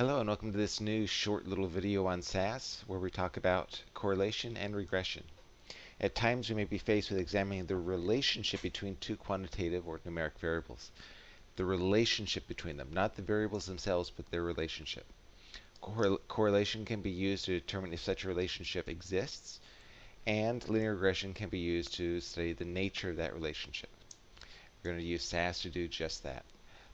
Hello and welcome to this new short little video on SAS where we talk about correlation and regression. At times we may be faced with examining the relationship between two quantitative or numeric variables. The relationship between them, not the variables themselves, but their relationship. Correl correlation can be used to determine if such a relationship exists, and linear regression can be used to study the nature of that relationship. We're going to use SAS to do just that.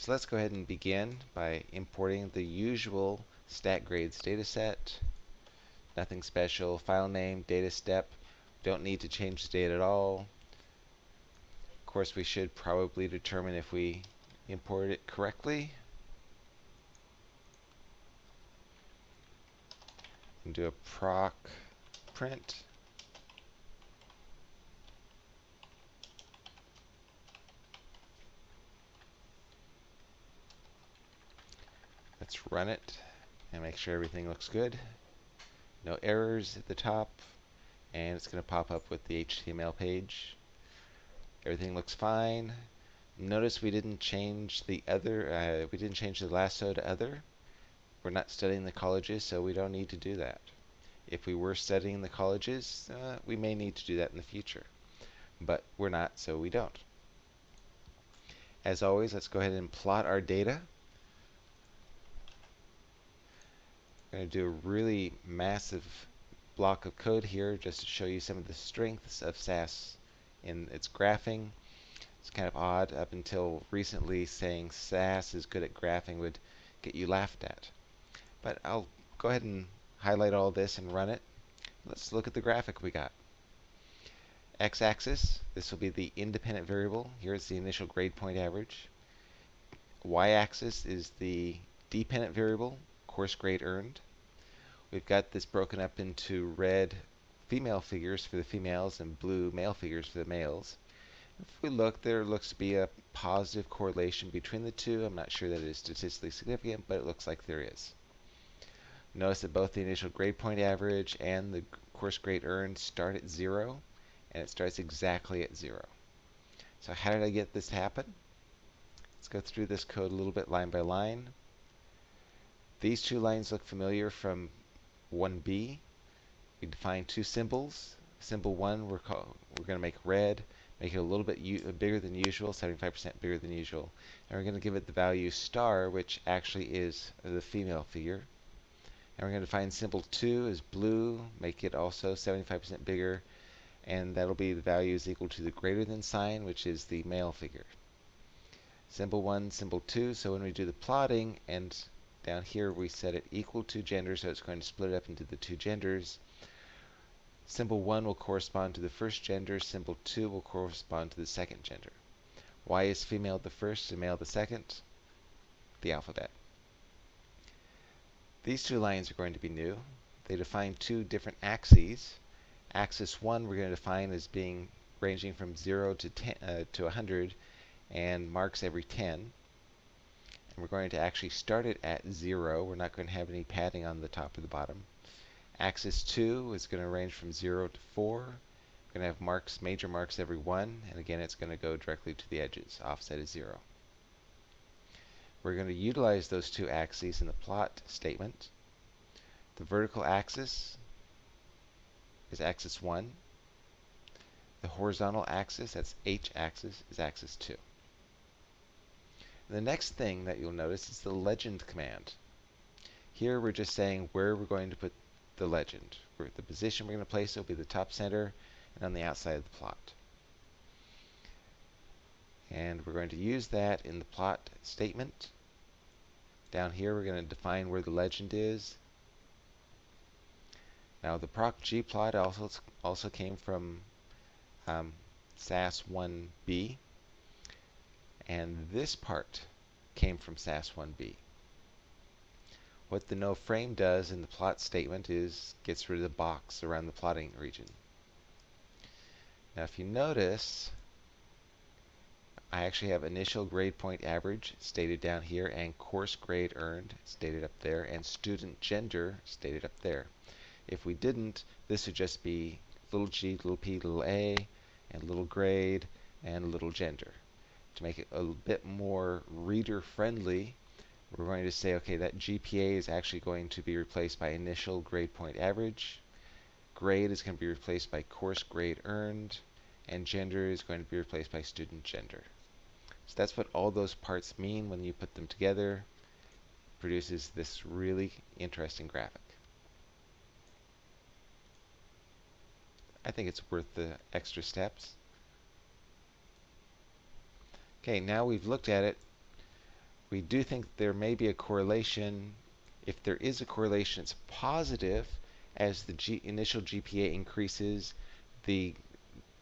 So let's go ahead and begin by importing the usual StatGrades dataset. Nothing special. File name, data step. Don't need to change the date at all. Of course, we should probably determine if we import it correctly. And do a proc print. Let's run it and make sure everything looks good. No errors at the top. And it's going to pop up with the HTML page. Everything looks fine. Notice we didn't change the other, uh, we didn't change the lasso to other. We're not studying the colleges, so we don't need to do that. If we were studying the colleges, uh, we may need to do that in the future. But we're not, so we don't. As always, let's go ahead and plot our data. I'm going to do a really massive block of code here just to show you some of the strengths of SAS in its graphing. It's kind of odd up until recently saying SAS is good at graphing would get you laughed at. But I'll go ahead and highlight all this and run it. Let's look at the graphic we got. X-axis, this will be the independent variable. Here is the initial grade point average. Y-axis is the dependent variable, course grade earned. We've got this broken up into red female figures for the females and blue male figures for the males. If we look, there looks to be a positive correlation between the two. I'm not sure that it is statistically significant, but it looks like there is. Notice that both the initial grade point average and the course grade earned start at zero, and it starts exactly at zero. So how did I get this to happen? Let's go through this code a little bit line by line. These two lines look familiar from 1b. We define two symbols. Symbol 1 we're, we're going to make red, make it a little bit bigger than usual, 75% bigger than usual. And we're going to give it the value star, which actually is the female figure. And we're going to define symbol 2 as blue, make it also 75% bigger, and that'll be the value is equal to the greater than sign, which is the male figure. Symbol 1, symbol 2, so when we do the plotting, and down here we set it equal to gender, so it's going to split it up into the two genders. Symbol 1 will correspond to the first gender, symbol 2 will correspond to the second gender. Why is female the first and male the second? The alphabet. These two lines are going to be new. They define two different axes. Axis 1 we're going to define as being ranging from 0 to, 10, uh, to 100 and marks every 10. We're going to actually start it at 0. We're not going to have any padding on the top or the bottom. Axis 2 is going to range from 0 to 4. We're going to have marks, major marks every 1. And again, it's going to go directly to the edges. Offset is 0. We're going to utilize those two axes in the plot statement. The vertical axis is axis 1. The horizontal axis, that's h-axis, is axis 2. The next thing that you'll notice is the legend command. Here we're just saying where we're going to put the legend. the position we're going to place it will be the top center and on the outside of the plot. And we're going to use that in the plot statement. Down here we're going to define where the legend is. Now the proc gplot also also came from um, SAS 1b. And this part came from SAS 1b. What the no frame does in the plot statement is gets rid of the box around the plotting region. Now if you notice, I actually have initial grade point average stated down here and course grade earned stated up there and student gender stated up there. If we didn't, this would just be little g, little p, little a, and little grade, and little gender to make it a bit more reader friendly, we're going to say, okay, that GPA is actually going to be replaced by initial grade point average. Grade is going to be replaced by course grade earned. And gender is going to be replaced by student gender. So that's what all those parts mean when you put them together. Produces this really interesting graphic. I think it's worth the extra steps. Okay, now we've looked at it. We do think there may be a correlation. If there is a correlation, it's positive as the G initial GPA increases, the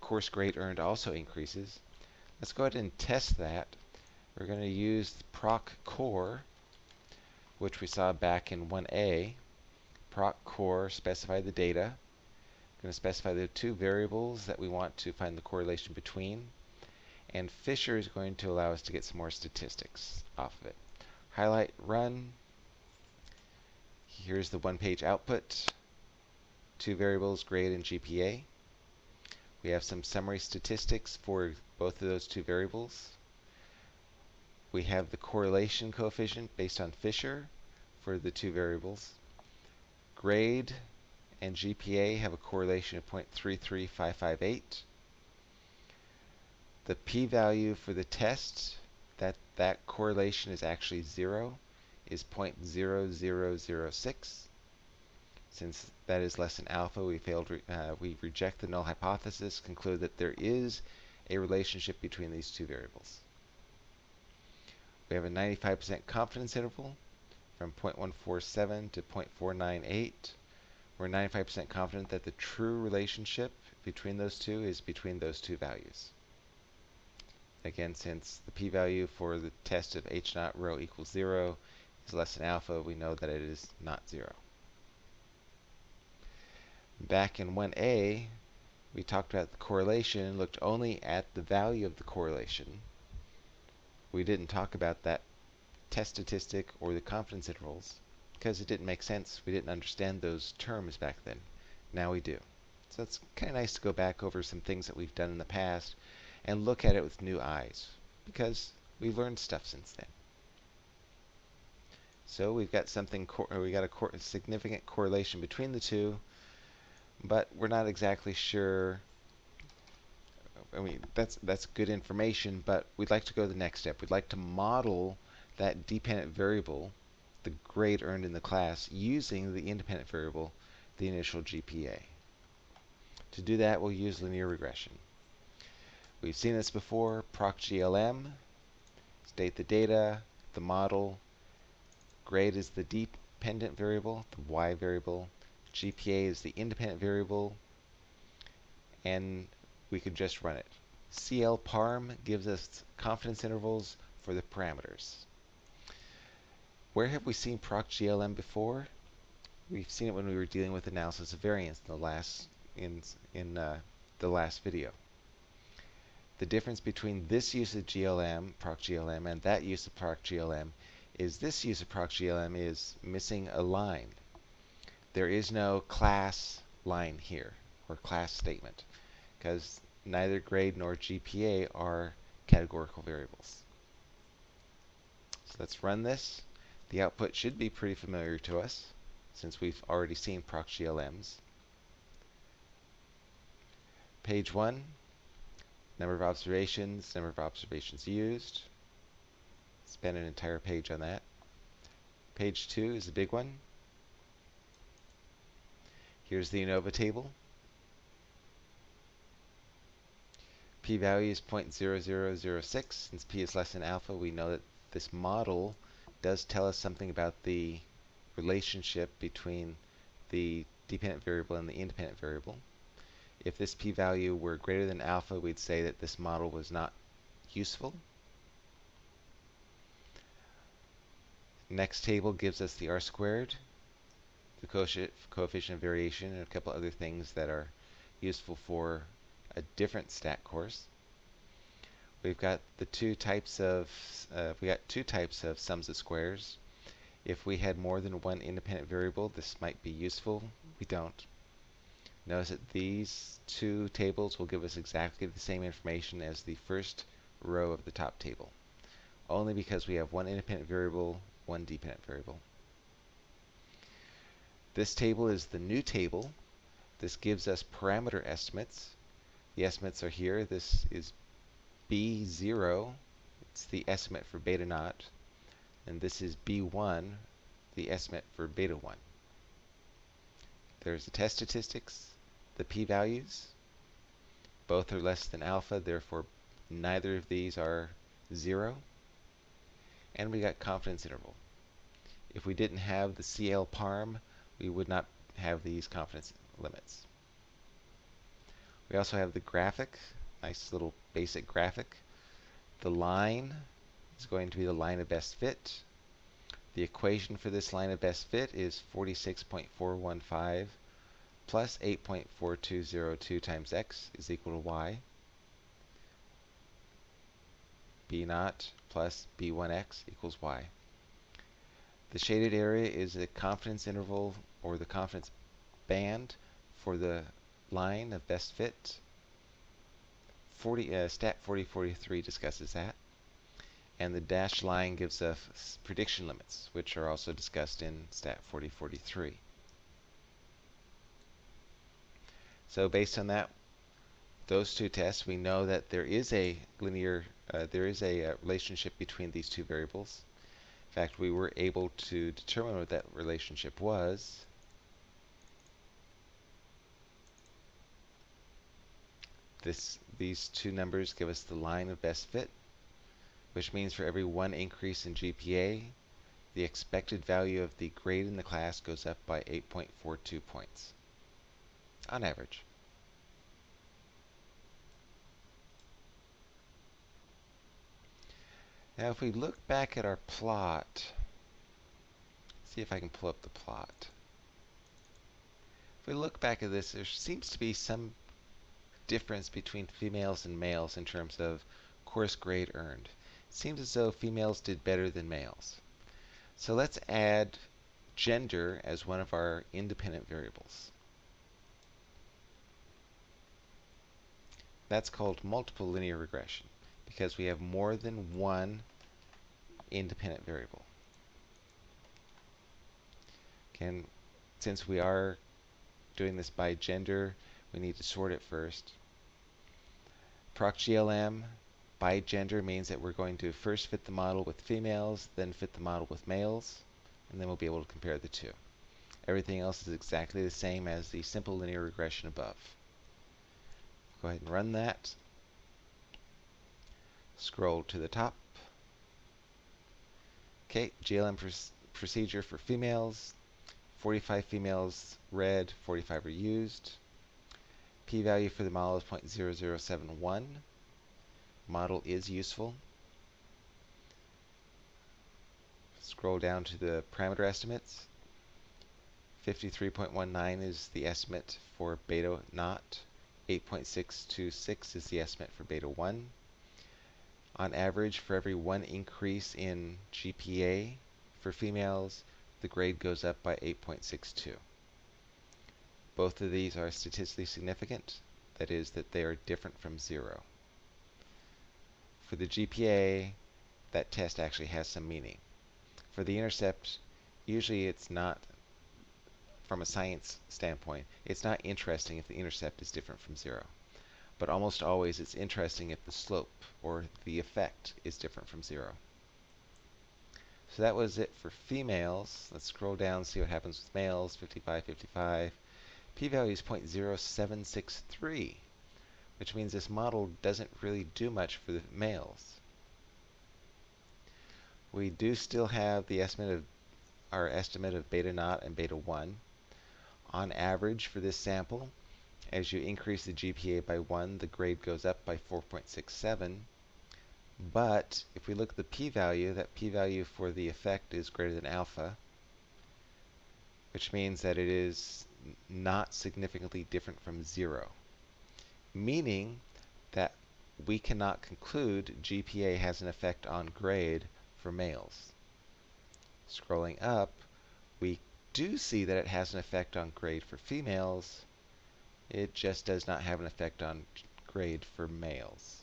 course grade earned also increases. Let's go ahead and test that. We're going to use proc corr, which we saw back in 1a. Proc corr specify the data. I'm going to specify the two variables that we want to find the correlation between. And Fisher is going to allow us to get some more statistics off of it. Highlight, run. Here's the one-page output. Two variables, grade and GPA. We have some summary statistics for both of those two variables. We have the correlation coefficient based on Fisher for the two variables. Grade and GPA have a correlation of 0.33558. The p-value for the test, that, that correlation is actually 0, is 0.0006. Since that is less than alpha, we failed. Re uh, we reject the null hypothesis, conclude that there is a relationship between these two variables. We have a 95% confidence interval from 0.147 to 0.498. We're 95% confident that the true relationship between those two is between those two values. Again, since the p-value for the test of h naught rho equals 0 is less than alpha, we know that it is not 0. Back in 1a, we talked about the correlation, and looked only at the value of the correlation. We didn't talk about that test statistic or the confidence intervals because it didn't make sense. We didn't understand those terms back then. Now we do. So it's kind of nice to go back over some things that we've done in the past and look at it with new eyes because we've learned stuff since then. So we've got something, uh, we got a, cor a significant correlation between the two but we're not exactly sure. I mean, that's that's good information, but we'd like to go to the next step. We'd like to model that dependent variable, the grade earned in the class, using the independent variable, the initial GPA. To do that, we'll use linear regression. We've seen this before, procglm, state the data, the model, grade is the dependent variable, the y variable, GPA is the independent variable, and we could just run it. CLParm gives us confidence intervals for the parameters. Where have we seen procglm before? We've seen it when we were dealing with analysis of variance in the last in in uh, the last video. The difference between this use of GLM, procglm, and that use of procglm is this use of procglm is missing a line there is no class line here or class statement because neither grade nor GPA are categorical variables. So let's run this. The output should be pretty familiar to us since we've already seen procglms. Page 1, number of observations, number of observations used. Spend an entire page on that. Page 2 is the big one. Here's the ANOVA table. p-value is 0.0006. Since p is less than alpha, we know that this model does tell us something about the relationship between the dependent variable and the independent variable. If this p-value were greater than alpha, we'd say that this model was not useful. Next table gives us the r squared the coefficient of variation, and a couple other things that are useful for a different stat course. We've got the two types of uh, we got two types of sums of squares. If we had more than one independent variable, this might be useful. We don't. Notice that these two tables will give us exactly the same information as the first row of the top table. Only because we have one independent variable one dependent variable. This table is the new table. This gives us parameter estimates. The estimates are here. This is B0. It's the estimate for beta naught. And this is B1, the estimate for beta 1. There's the test statistics, the p-values. Both are less than alpha, therefore neither of these are 0. And we got confidence interval. If we didn't have the CL parm, we would not have these confidence limits. We also have the graphic, nice little basic graphic. The line is going to be the line of best fit. The equation for this line of best fit is 46.415 plus 8.4202 times x is equal to y. b naught plus b1x equals y. The shaded area is the confidence interval or the confidence band for the line of best fit. 40, uh, stat 4043 discusses that. And the dashed line gives us prediction limits, which are also discussed in stat 4043. So based on that, those two tests, we know that there is a linear, uh, there is a uh, relationship between these two variables. In fact, we were able to determine what that relationship was. This, these two numbers give us the line of best fit, which means for every one increase in GPA, the expected value of the grade in the class goes up by 8.42 points on average. Now if we look back at our plot, see if I can pull up the plot. If we look back at this, there seems to be some difference between females and males in terms of course grade earned. It seems as though females did better than males. So let's add gender as one of our independent variables. That's called multiple linear regression because we have more than one independent variable. And since we are doing this by gender, we need to sort it first. ProcGLM by gender means that we're going to first fit the model with females, then fit the model with males, and then we'll be able to compare the two. Everything else is exactly the same as the simple linear regression above. Go ahead and run that. Scroll to the top. Okay, GLM pr procedure for females. 45 females read, 45 are used. P-value for the model is 0.0071. Model is useful. Scroll down to the parameter estimates. 53.19 is the estimate for beta naught. 8.626 is the estimate for beta 1. On average, for every one increase in GPA for females, the grade goes up by 8.62. Both of these are statistically significant, that is, that they are different from zero. For the GPA, that test actually has some meaning. For the intercept, usually it's not from a science standpoint, it's not interesting if the intercept is different from zero. But almost always it's interesting if the slope or the effect is different from zero. So that was it for females. Let's scroll down see what happens with males. 55, 55. P-value is 0.0763, which means this model doesn't really do much for the males. We do still have the estimate of our estimate of beta naught and beta 1 on average for this sample, as you increase the GPA by 1, the grade goes up by 4.67. But if we look at the p-value, that p-value for the effect is greater than alpha, which means that it is not significantly different from 0, meaning that we cannot conclude GPA has an effect on grade for males. Scrolling up, we do see that it has an effect on grade for females. It just does not have an effect on grade for males.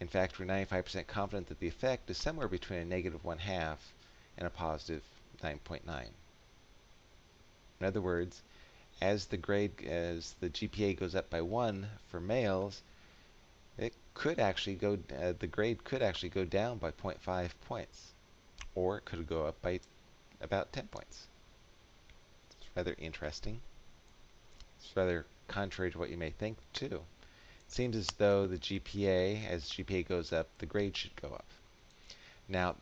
In fact, we're 95% confident that the effect is somewhere between a negative one half and a positive 9.9. In other words, as the grade, as the GPA goes up by one for males, it could actually go, uh, the grade could actually go down by 0.5 points, or it could go up by about 10 points. Rather interesting. It's rather contrary to what you may think, too. It seems as though the GPA, as GPA goes up, the grade should go up. Now,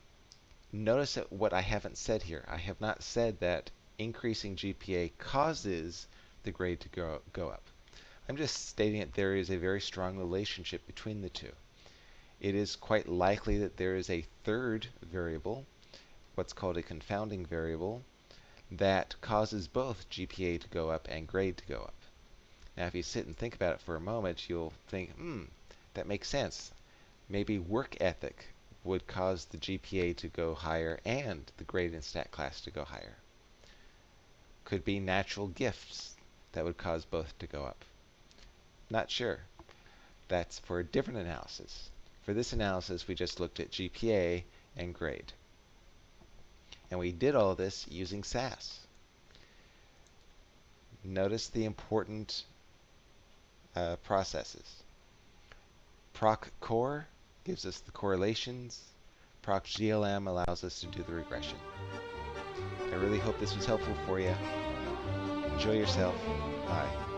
notice that what I haven't said here. I have not said that increasing GPA causes the grade to go, go up. I'm just stating that there is a very strong relationship between the two. It is quite likely that there is a third variable, what's called a confounding variable, that causes both GPA to go up and grade to go up. Now, if you sit and think about it for a moment, you'll think, hmm, that makes sense. Maybe work ethic would cause the GPA to go higher and the grade in stat class to go higher. Could be natural gifts that would cause both to go up. Not sure. That's for a different analysis. For this analysis, we just looked at GPA and grade. And we did all this using SAS. Notice the important uh, processes. Proc corr gives us the correlations. Proc GLM allows us to do the regression. I really hope this was helpful for you. Enjoy yourself. Bye.